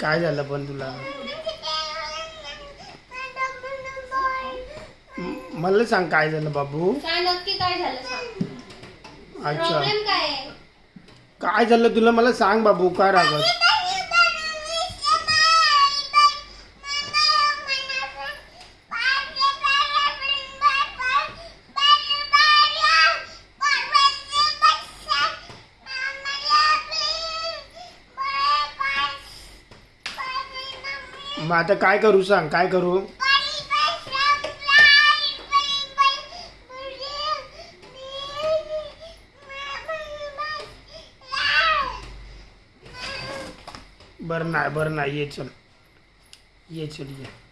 काय झालं पण तुला? मला सांग काय झालं बाबू? काय नक्की काय झालं सांग. अच्छा. प्रॉब्लेम काय आहे? काय झालं तुला? मला सांग बाबू काय रागत मग आता काय करू सांग काय करू? बरं नाही बरं नाही ये चल. ये चल ये.